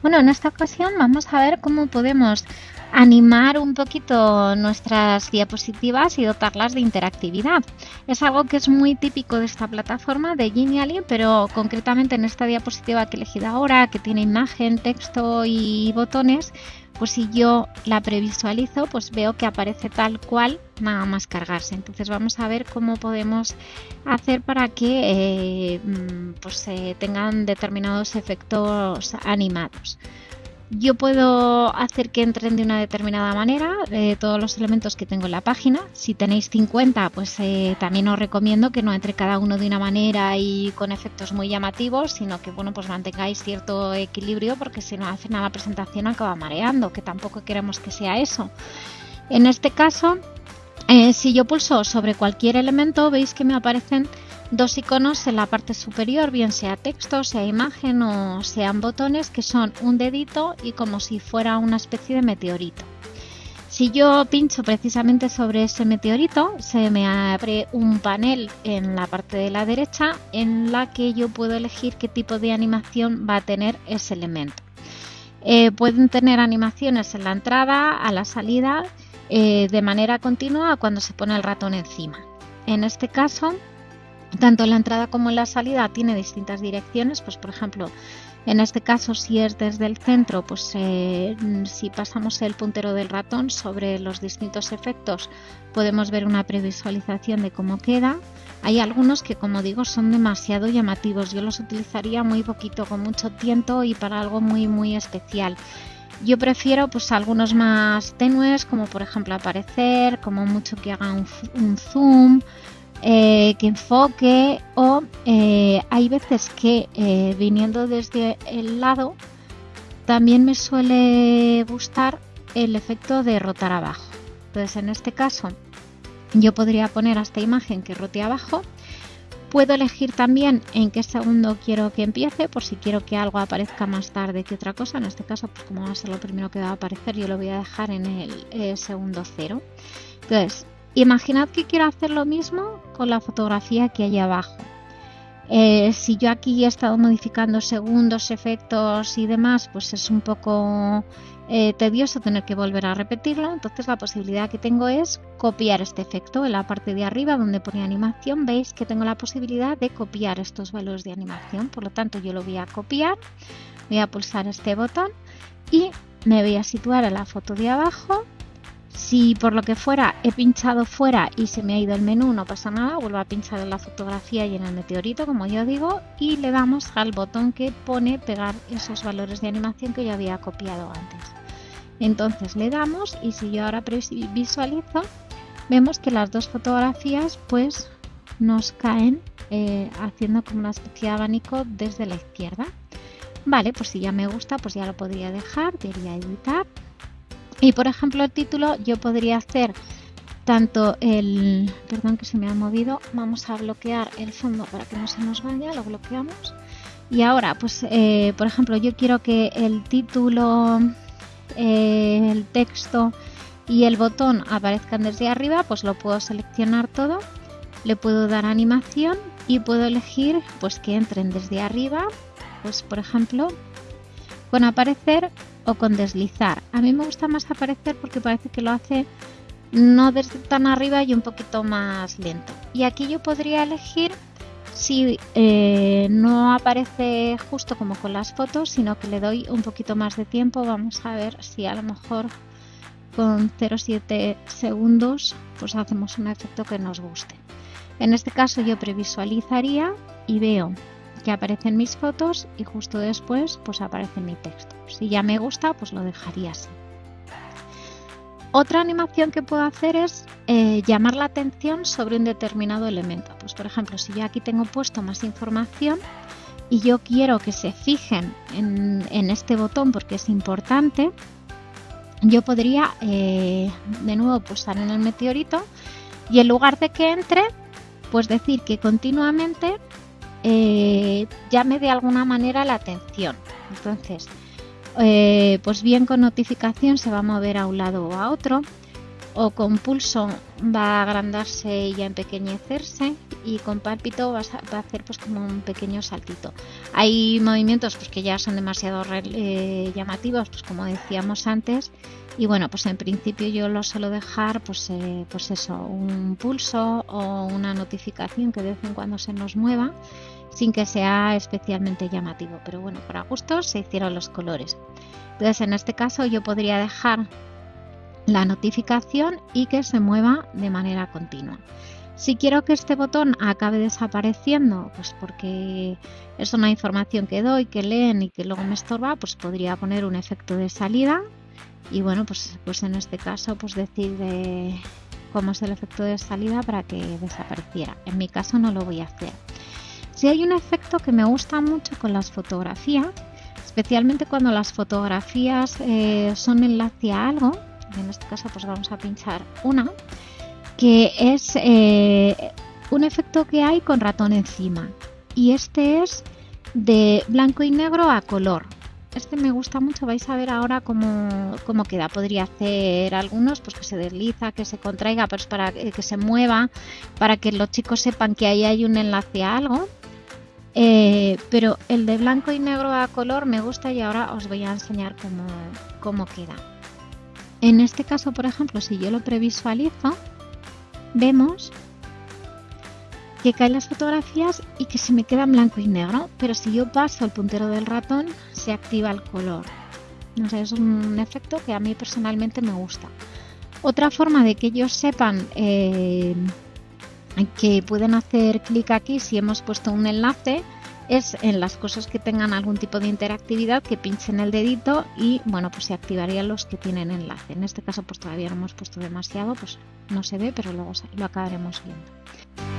Bueno, en esta ocasión vamos a ver cómo podemos animar un poquito nuestras diapositivas y dotarlas de interactividad. Es algo que es muy típico de esta plataforma de Genially, pero concretamente en esta diapositiva que he elegido ahora, que tiene imagen, texto y botones, pues si yo la previsualizo, pues veo que aparece tal cual, nada más cargarse. Entonces vamos a ver cómo podemos hacer para que eh, mm, pues, tengan determinados efectos animados. Yo puedo hacer que entren de una determinada manera eh, todos los elementos que tengo en la página. Si tenéis 50, pues eh, también os recomiendo que no entre cada uno de una manera y con efectos muy llamativos, sino que bueno, pues mantengáis cierto equilibrio porque si no hacen a la presentación acaba mareando, que tampoco queremos que sea eso. En este caso, eh, si yo pulso sobre cualquier elemento, veis que me aparecen dos iconos en la parte superior, bien sea texto, sea imagen o sean botones, que son un dedito y como si fuera una especie de meteorito. Si yo pincho precisamente sobre ese meteorito, se me abre un panel en la parte de la derecha en la que yo puedo elegir qué tipo de animación va a tener ese elemento. Eh, pueden tener animaciones en la entrada, a la salida, eh, de manera continua cuando se pone el ratón encima. En este caso, tanto la entrada como la salida tiene distintas direcciones, pues por ejemplo, en este caso si es desde el centro, pues eh, si pasamos el puntero del ratón sobre los distintos efectos podemos ver una previsualización de cómo queda. Hay algunos que como digo son demasiado llamativos, yo los utilizaría muy poquito, con mucho tiempo y para algo muy muy especial. Yo prefiero pues algunos más tenues, como por ejemplo aparecer, como mucho que haga un zoom, eh, que enfoque o eh, hay veces que eh, viniendo desde el lado también me suele gustar el efecto de rotar abajo. Entonces en este caso yo podría poner a esta imagen que rote abajo. Puedo elegir también en qué segundo quiero que empiece, por si quiero que algo aparezca más tarde que otra cosa. En este caso, pues como va a ser lo primero que va a aparecer, yo lo voy a dejar en el segundo cero. Entonces, Imaginad que quiero hacer lo mismo con la fotografía que hay abajo. Eh, si yo aquí he estado modificando segundos, efectos y demás, pues es un poco eh, tedioso tener que volver a repetirlo. Entonces la posibilidad que tengo es copiar este efecto. En la parte de arriba donde pone animación veis que tengo la posibilidad de copiar estos valores de animación. Por lo tanto yo lo voy a copiar, voy a pulsar este botón y me voy a situar en la foto de abajo si por lo que fuera he pinchado fuera y se me ha ido el menú, no pasa nada, vuelvo a pinchar en la fotografía y en el meteorito, como yo digo, y le damos al botón que pone pegar esos valores de animación que yo había copiado antes. Entonces le damos y si yo ahora visualizo, vemos que las dos fotografías pues nos caen eh, haciendo como una especie de abanico desde la izquierda. Vale, pues si ya me gusta, pues ya lo podría dejar, diría editar y por ejemplo el título yo podría hacer tanto el, perdón que se me ha movido, vamos a bloquear el fondo para que no se nos vaya, lo bloqueamos. Y ahora, pues eh, por ejemplo yo quiero que el título, eh, el texto y el botón aparezcan desde arriba, pues lo puedo seleccionar todo, le puedo dar animación y puedo elegir pues que entren desde arriba, pues por ejemplo con aparecer o con deslizar. A mí me gusta más aparecer porque parece que lo hace no desde tan arriba y un poquito más lento. Y aquí yo podría elegir si eh, no aparece justo como con las fotos, sino que le doy un poquito más de tiempo. Vamos a ver si a lo mejor con 0,7 segundos pues hacemos un efecto que nos guste. En este caso yo previsualizaría y veo que aparecen mis fotos y justo después pues aparece mi texto. Si ya me gusta pues lo dejaría así. Otra animación que puedo hacer es eh, llamar la atención sobre un determinado elemento. Pues por ejemplo, si yo aquí tengo puesto más información y yo quiero que se fijen en, este botón porque es importante, yo podría eh, de nuevo pulsar en el meteorito y en lugar de que entre, pues decir que continuamente eh, llame de alguna manera la atención. Entonces, eh, pues bien con notificación se va a mover a un lado o a otro, o con pulso va a agrandarse y a empequeñecerse, y con pálpito va a hacer pues como un pequeño saltito. Hay movimientos pues que ya son demasiado eh, llamativos, pues como decíamos antes, y bueno, pues en principio yo lo suelo dejar pues, eh, pues eso, un pulso o una notificación que de vez en cuando se nos mueva sin que sea especialmente llamativo. Pero bueno, para gustos se hicieron los colores. Entonces en este caso yo podría dejar la notificación y que se mueva de manera continua. Si quiero que este botón acabe desapareciendo, pues porque es una información que doy, que leen y que luego me estorba, pues podría poner un efecto de salida y bueno, pues, pues en este caso pues decir cómo es el efecto de salida para que desapareciera. En mi caso no lo voy a hacer. Si hay un efecto que me gusta mucho con las fotografías, especialmente cuando las fotografías eh, son enlace a algo, en este caso pues vamos a pinchar una, que es eh, un efecto que hay con ratón encima y este es de blanco y negro a color. Este me gusta mucho, vais a ver ahora cómo, cómo queda. Podría hacer algunos, pues que se desliza, que se contraiga, pero es para que se mueva, para que los chicos sepan que ahí hay un enlace a algo. Eh, pero el de blanco y negro a color me gusta y ahora os voy a enseñar cómo, queda. En este caso, por ejemplo, si yo lo previsualizo, vemos que caen las fotografías y que se me queda en blanco y negro, pero si yo paso el puntero del ratón se activa el color. Es un efecto que a mí personalmente me gusta. Otra forma de que ellos sepan eh, que pueden hacer clic aquí si hemos puesto un enlace es en las cosas que tengan algún tipo de interactividad que pinchen el dedito y bueno pues se activarían los que tienen enlace. En este caso pues todavía no hemos puesto demasiado pues no se ve pero luego lo acabaremos viendo